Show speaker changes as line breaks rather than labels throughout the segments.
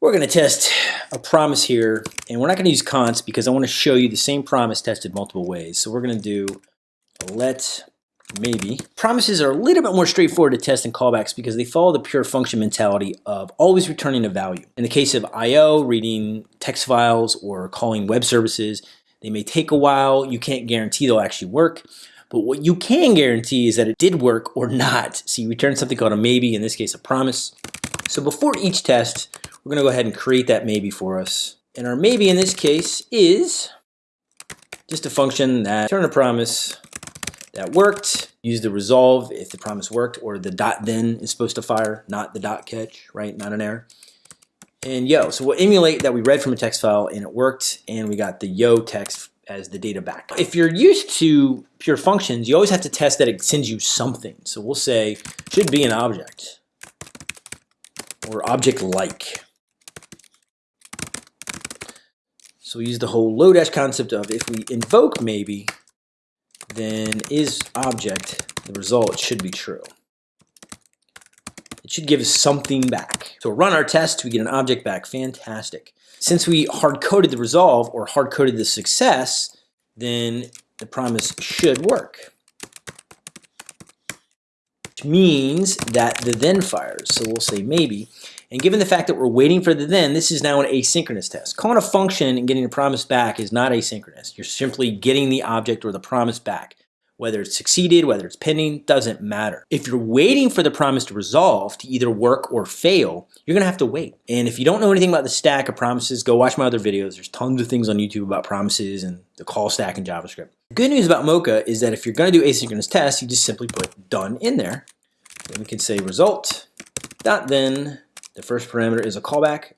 We're going to test a promise here, and we're not going to use const because I want to show you the same promise tested multiple ways. So we're going to do let maybe. Promises are a little bit more straightforward to test than callbacks because they follow the pure function mentality of always returning a value. In the case of I.O., reading text files or calling web services, they may take a while. You can't guarantee they'll actually work. But what you can guarantee is that it did work or not. So you return something called a maybe, in this case a promise. So before each test, we're gonna go ahead and create that maybe for us. And our maybe in this case is just a function that return a promise that worked, use the resolve if the promise worked, or the dot then is supposed to fire, not the dot catch, right? Not an error. And yo, so we'll emulate that we read from a text file and it worked, and we got the yo text as the data back. If you're used to pure functions, you always have to test that it sends you something. So we'll say should be an object or object like. So we use the whole Lodash concept of if we invoke maybe, then is object, the result should be true. It should give us something back. So run our test, we get an object back, fantastic. Since we hard-coded the resolve or hard-coded the success, then the promise should work. Which means that the then fires. So we'll say maybe. And given the fact that we're waiting for the then, this is now an asynchronous test. Calling a function and getting a promise back is not asynchronous. You're simply getting the object or the promise back. Whether it's succeeded, whether it's pending, doesn't matter. If you're waiting for the promise to resolve to either work or fail, you're gonna have to wait. And if you don't know anything about the stack of promises, go watch my other videos. There's tons of things on YouTube about promises and the call stack in JavaScript. The good news about Mocha is that if you're gonna do asynchronous tests, you just simply put done in there. Then we can say result dot then the first parameter is a callback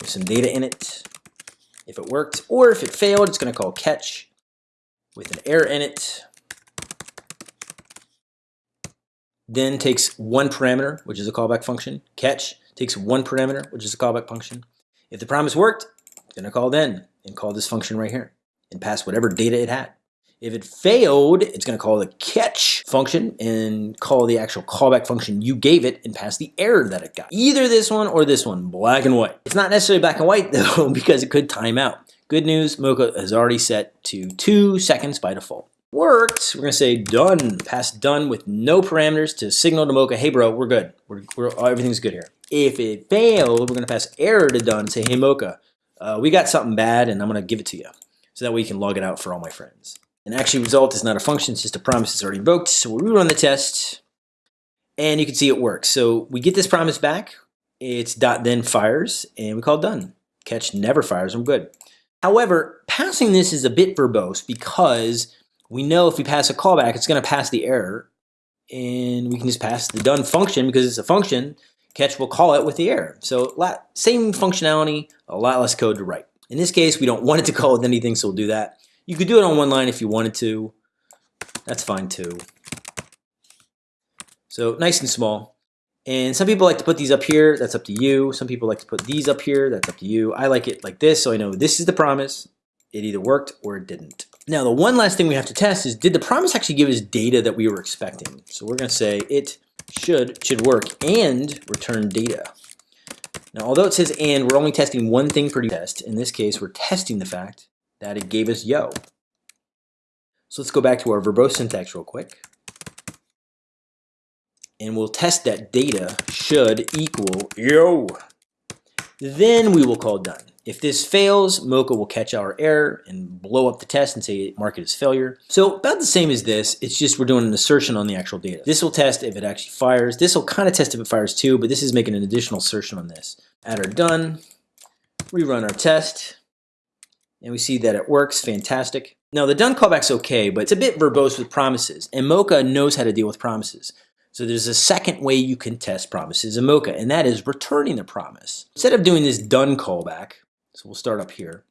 with some data in it. If it worked, or if it failed, it's going to call catch with an error in it. Then takes one parameter, which is a callback function. Catch takes one parameter, which is a callback function. If the promise worked, it's going to call then and call this function right here and pass whatever data it had. If it failed, it's going to call the catch function and call the actual callback function you gave it and pass the error that it got. Either this one or this one, black and white. It's not necessarily black and white though because it could time out. Good news, Mocha is already set to two seconds by default. Worked, we're gonna say done, pass done with no parameters to signal to Mocha, hey bro, we're good. We're, we're, everything's good here. If it failed, we're gonna pass error to done, say, hey Mocha, uh, we got something bad and I'm gonna give it to you. So that way you can log it out for all my friends. And actually result is not a function, it's just a promise that's already invoked. So we'll rerun the test and you can see it works. So we get this promise back, it's dot then fires and we call done. Catch never fires, I'm good. However, passing this is a bit verbose because we know if we pass a callback, it's gonna pass the error and we can just pass the done function because it's a function, catch will call it with the error. So same functionality, a lot less code to write. In this case, we don't want it to call with anything, so we'll do that. You could do it on one line if you wanted to. That's fine too. So nice and small. And some people like to put these up here. That's up to you. Some people like to put these up here. That's up to you. I like it like this so I know this is the promise. It either worked or it didn't. Now the one last thing we have to test is did the promise actually give us data that we were expecting? So we're going to say it should should work and return data. Now although it says and, we're only testing one thing per test. In this case, we're testing the fact that it gave us yo. So let's go back to our verbose syntax real quick. And we'll test that data should equal yo. Then we will call done. If this fails, Mocha will catch our error and blow up the test and say mark it as failure. So about the same as this, it's just we're doing an assertion on the actual data. This will test if it actually fires. This will kind of test if it fires too, but this is making an additional assertion on this. Add our done, rerun our test, and we see that it works, fantastic. Now the done callback's okay, but it's a bit verbose with promises, and Mocha knows how to deal with promises. So there's a second way you can test promises in Mocha, and that is returning the promise. Instead of doing this done callback, so we'll start up here,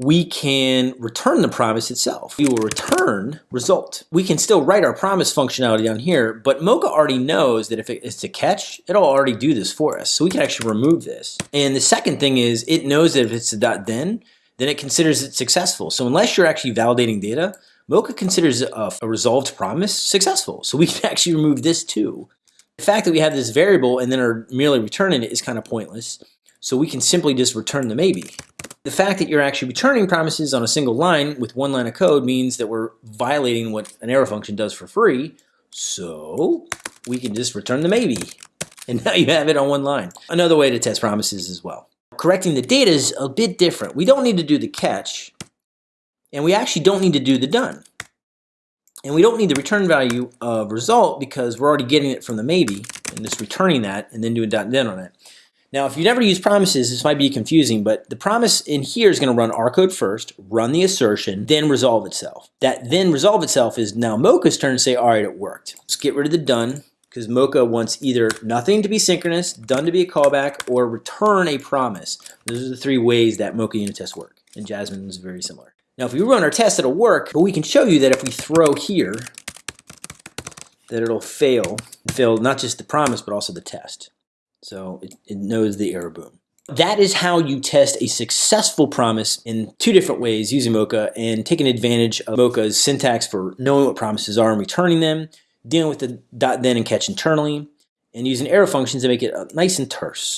we can return the promise itself. We will return result. We can still write our promise functionality down here, but Mocha already knows that if it's a catch, it'll already do this for us. So we can actually remove this. And the second thing is it knows that if it's a dot then, then it considers it successful. So unless you're actually validating data, Mocha considers a, a resolved promise successful. So we can actually remove this too. The fact that we have this variable and then are merely returning it is kind of pointless. So we can simply just return the maybe. The fact that you're actually returning promises on a single line with one line of code means that we're violating what an arrow function does for free. So we can just return the maybe. And now you have it on one line. Another way to test promises as well. Correcting the data is a bit different. We don't need to do the catch, and we actually don't need to do the done. And we don't need the return value of result because we're already getting it from the maybe and just returning that and then doing dot then on it. Now, if you never use promises, this might be confusing, but the promise in here is going to run our code first, run the assertion, then resolve itself. That then resolve itself is now Mocha's turn to say, all right, it worked. Let's get rid of the done because Mocha wants either nothing to be synchronous, done to be a callback, or return a promise. Those are the three ways that Mocha unit tests work, and Jasmine is very similar. Now, if we run our test, it'll work, but we can show you that if we throw here, that it'll fail, fail not just the promise, but also the test. So it, it knows the error boom. That is how you test a successful promise in two different ways using Mocha and taking advantage of Mocha's syntax for knowing what promises are and returning them, dealing with the dot then and catch internally, and using arrow functions to make it uh, nice and terse.